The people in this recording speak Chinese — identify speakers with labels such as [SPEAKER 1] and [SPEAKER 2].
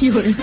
[SPEAKER 1] 有人